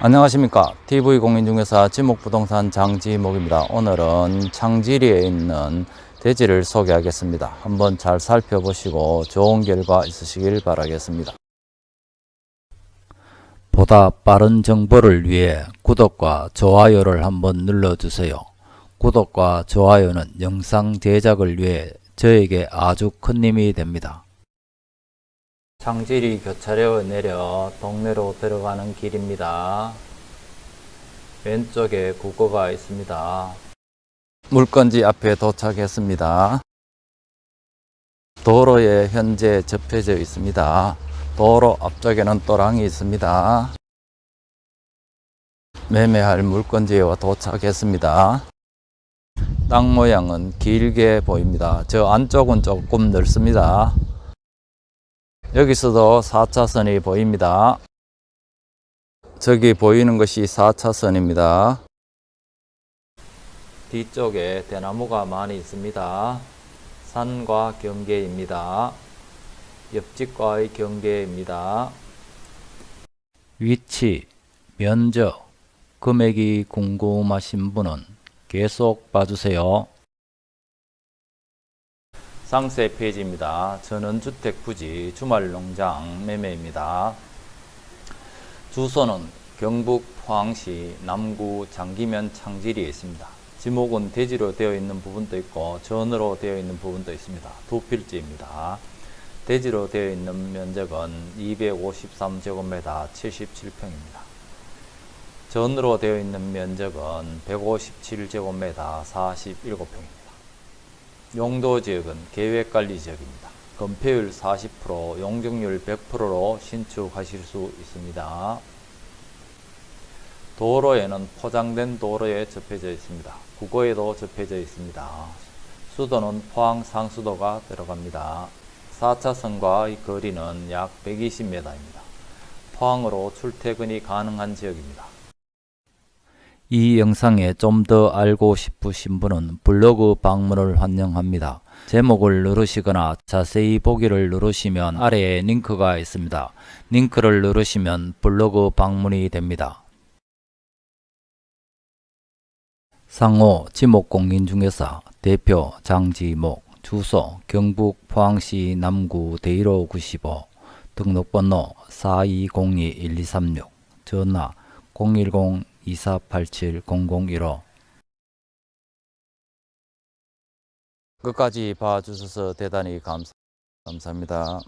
안녕하십니까. TV공인중개사 지목부동산 장지목입니다. 오늘은 창지리에 있는 대지를 소개하겠습니다. 한번 잘 살펴보시고 좋은 결과 있으시길 바라겠습니다. 보다 빠른 정보를 위해 구독과 좋아요를 한번 눌러주세요. 구독과 좋아요는 영상 제작을 위해 저에게 아주 큰 힘이 됩니다 창지리 교차로에 내려 동네로 들어가는 길입니다. 왼쪽에 국고가 있습니다. 물건지 앞에 도착했습니다. 도로에 현재 접혀져 있습니다. 도로 앞쪽에는 또랑이 있습니다. 매매할 물건지에 도착했습니다. 땅 모양은 길게 보입니다. 저 안쪽은 조금 넓습니다. 여기서도 4차선이 보입니다. 저기 보이는 것이 4차선입니다. 뒤쪽에 대나무가 많이 있습니다. 산과 경계입니다. 옆집과의 경계입니다. 위치, 면적, 금액이 궁금하신 분은 계속 봐주세요. 상세 페이지입니다. 전원주택 부지 주말농장 매매입니다. 주소는 경북 포항시 남구 장기면 창지리에 있습니다. 지목은 대지로 되어 있는 부분도 있고 전으로 되어 있는 부분도 있습니다. 두 필지입니다. 대지로 되어 있는 면적은 253제곱미터 77평입니다. 전으로 되어 있는 면적은 157제곱미터 47평입니다. 용도 지역은 계획관리 지역입니다. 건폐율 40%, 용적률 100%로 신축하실 수 있습니다. 도로에는 포장된 도로에 접해져 있습니다. 국고에도 접해져 있습니다. 수도는 포항 상수도가 들어갑니다. 4차선과의 거리는 약 120m입니다. 포항으로 출퇴근이 가능한 지역입니다. 이 영상에 좀 더 알고 싶으신 분은 블로그 방문을 환영합니다. 제목을 누르시거나 자세히 보기를 누르시면 아래에 링크가 있습니다. 링크를 누르시면 블로그 방문이 됩니다. 상호 지목공인중개사 대표 장지목 주소 경북 포항시 남구 대일호 95 등록번호 4202-1236 전화 010 2487-0015 끝까지 봐주셔서 대단히 감사, 감사합니다.